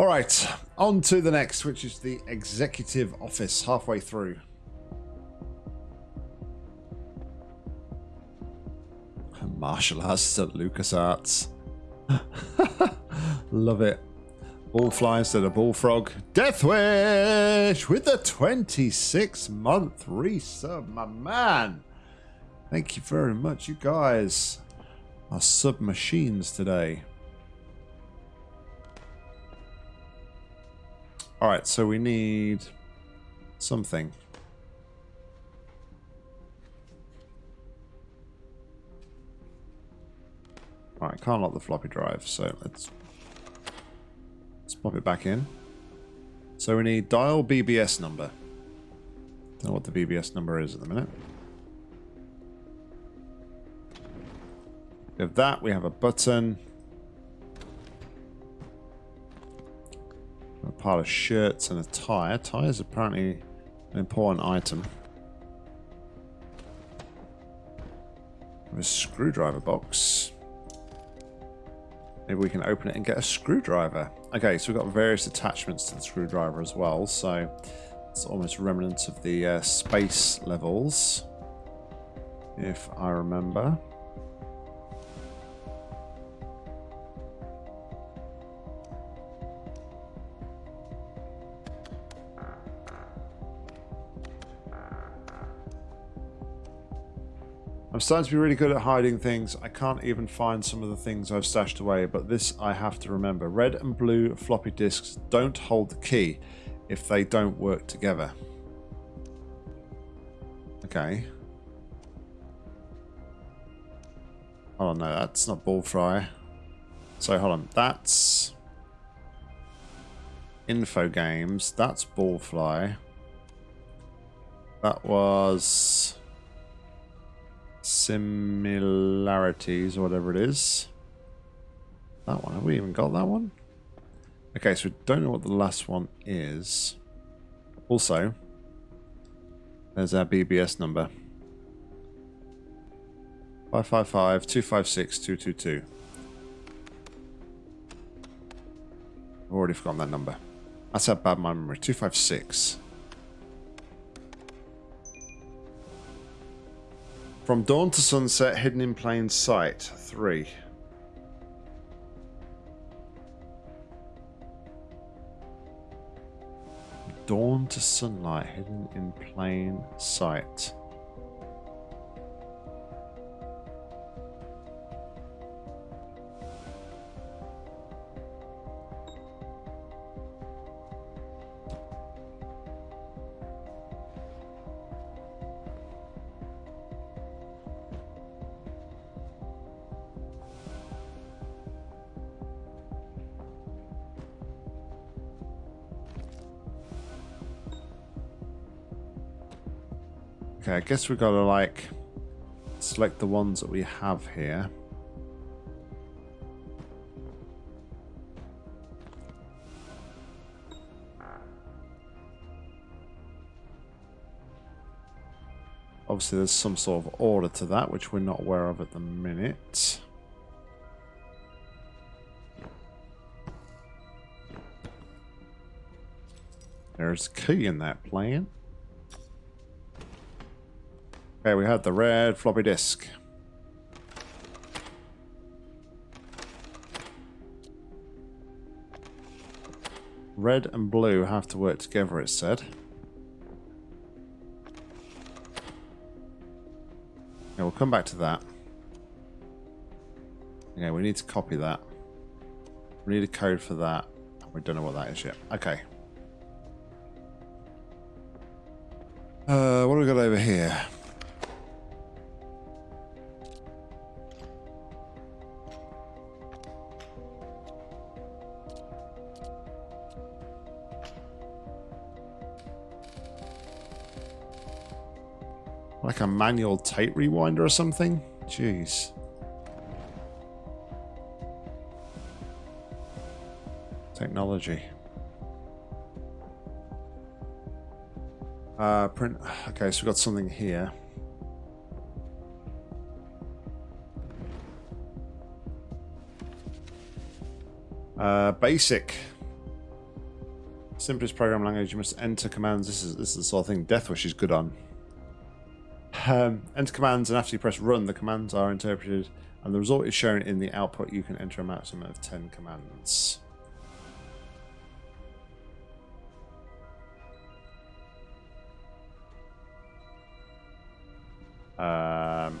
All right, on to the next, which is the executive office, halfway through. Martial arts at LucasArts. Love it. Ball fly instead of bullfrog. Death Wish with the 26 month resub, my man. Thank you very much. You guys are sub machines today. Alright, so we need something. Alright, can't lock the floppy drive, so let's let's pop it back in. So we need dial BBS number. Don't know what the BBS number is at the minute. We have that, we have a button. Pile of shirts and a tie. A tie is apparently an important item. A screwdriver box. Maybe we can open it and get a screwdriver. Okay, so we've got various attachments to the screwdriver as well, so it's almost remnants of the uh, space levels, if I remember. I'm starting to be really good at hiding things. I can't even find some of the things I've stashed away, but this I have to remember. Red and blue floppy disks don't hold the key if they don't work together. Okay. Oh no, that's not ball fry. So hold on, that's Infogrames. That's ball fly. That was similarities or whatever it is. That one. Have we even got that one? Okay, so we don't know what the last one is. Also, there's our BBS number. 555-256-222. I've already forgotten that number. That's how bad my memory. 256. From dawn to sunset, hidden in plain sight. Three. Dawn to sunlight, hidden in plain sight. Okay, I guess we've got to like select the ones that we have here. Obviously there's some sort of order to that, which we're not aware of at the minute. There's key in that plan. Okay, we have the red floppy disk. Red and blue have to work together, it said. Yeah, we'll come back to that. Yeah, we need to copy that. We need a code for that. We don't know what that is yet. Okay. Uh, what do we got over here? Like a manual tape rewinder or something? Jeez. Technology. Uh, print. Okay, so we've got something here. Uh, basic. Simplest program language. You must enter commands. This is this is the sort of thing Deathwish is good on. Um, enter commands, and after you press run, the commands are interpreted, and the result is shown in the output. You can enter a maximum of 10 commands. Um,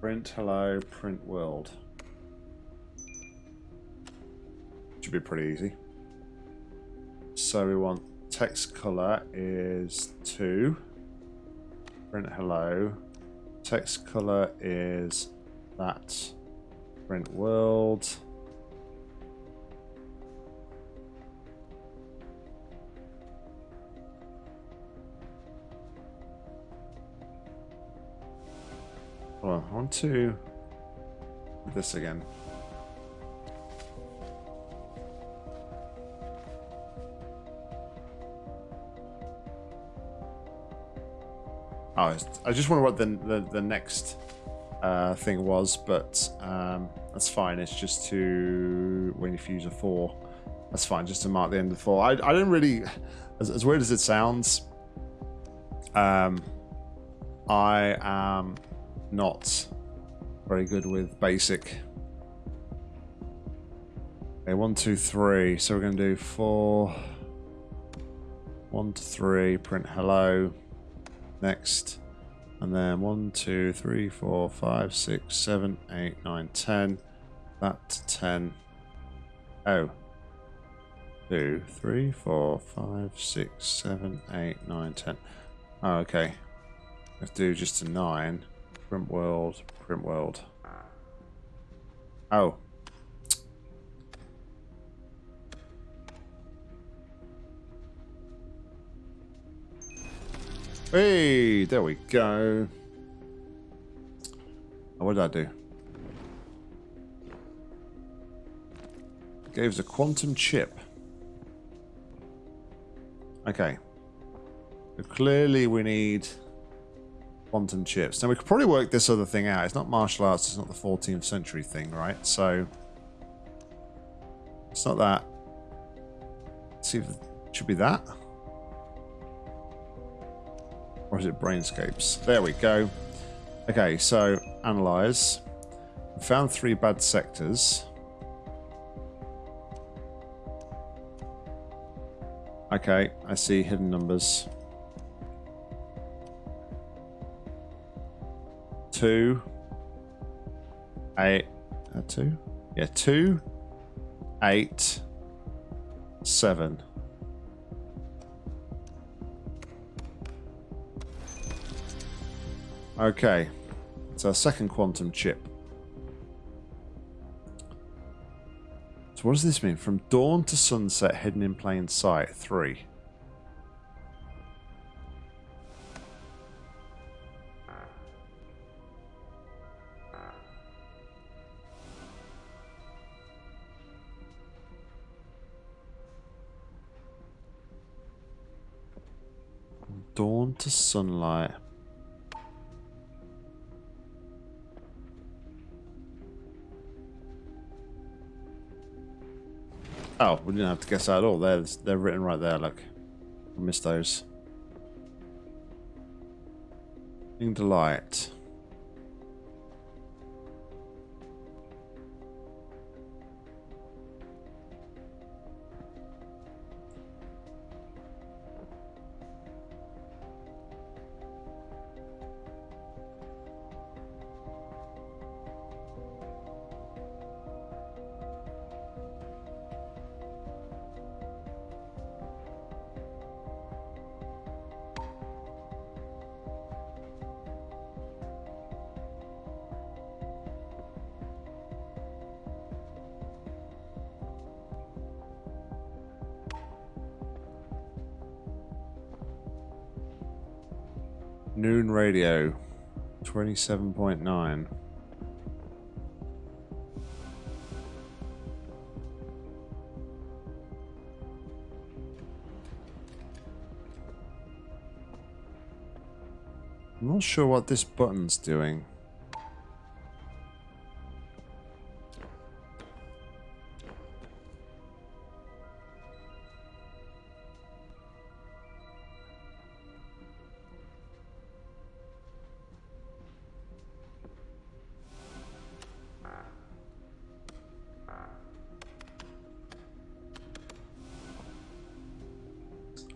print hello, print world. Should be pretty easy. So we want text color is 2. Print hello. Text color is that. Print world. Well, I want to this again. Oh, I just wonder what the the, the next uh, thing was, but um, that's fine. It's just to when you fuse a four. That's fine, just to mark the end of the four. I, I don't really, as, as weird as it sounds, um, I am not very good with basic. Okay, one, two, three. So we're going to do four, one to three, print hello. Next. And then one, two, three, four, five, six, seven, eight, nine, ten. That to ten. Oh. Two, three, four, five, six, seven, eight, nine, ten. Oh, okay. Let's do just a nine. Print world, print world. Oh. Hey, there we go. What did I do? Gave us a quantum chip. Okay. So clearly we need quantum chips. Now we could probably work this other thing out. It's not martial arts, it's not the 14th century thing, right? So it's not that. Let's see if it should be that. Is it brainscapes? There we go. Okay, so analyze. Found three bad sectors. Okay, I see hidden numbers. Two. Eight. Uh, two? Yeah, two. Eight. Seven. Okay. It's our second quantum chip. So what does this mean? From dawn to sunset, hidden in plain sight. Three. dawn to sunlight. Oh, we didn't have to guess that at all. They're, they're written right there, look. I missed those. In delight. Noon radio, 27.9. I'm not sure what this button's doing.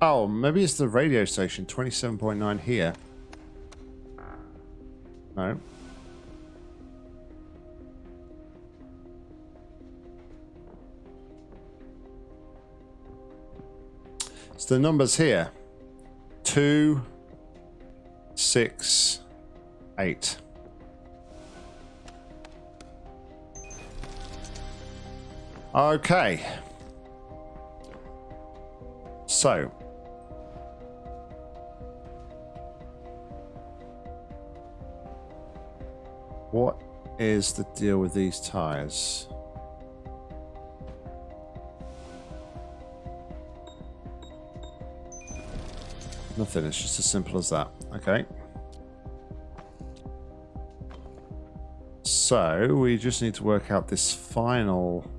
Oh, maybe it's the radio station. 27.9 here. No. So the numbers here. Two, six, eight. Okay. So. What is the deal with these tires? Nothing, it's just as simple as that. Okay. So, we just need to work out this final...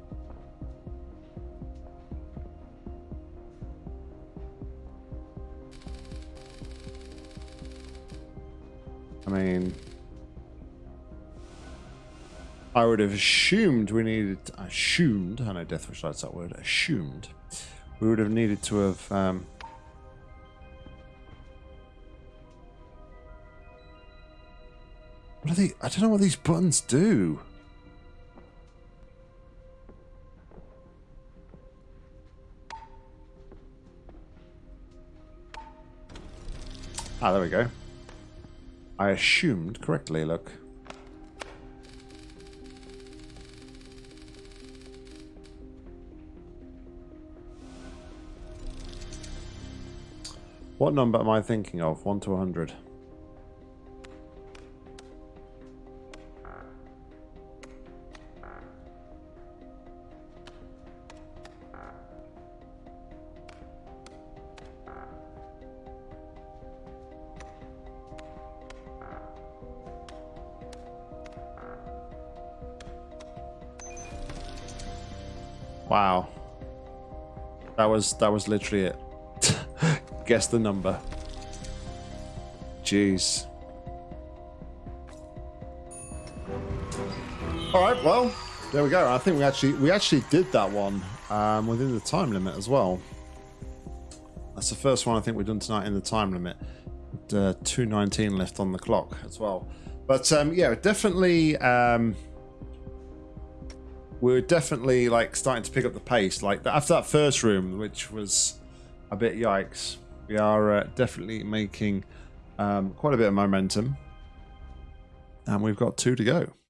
I mean... I would have assumed we needed... Assumed, I know Deathwish likes that word, assumed. We would have needed to have... Um, What are they? I don't know what these buttons do. Ah, there we go. I assumed correctly, look. What number am I thinking of? 1 to 100. Wow. That was that was literally it. Guess the number. Jeez. All right, well, there we go. I think we actually we actually did that one um, within the time limit as well. That's the first one I think we've done tonight in the time limit. Uh, 219 left on the clock as well. But um, yeah, definitely. Um, we're definitely like starting to pick up the pace. Like after that first room, which was a bit yikes, we are uh, definitely making um, quite a bit of momentum, and we've got two to go.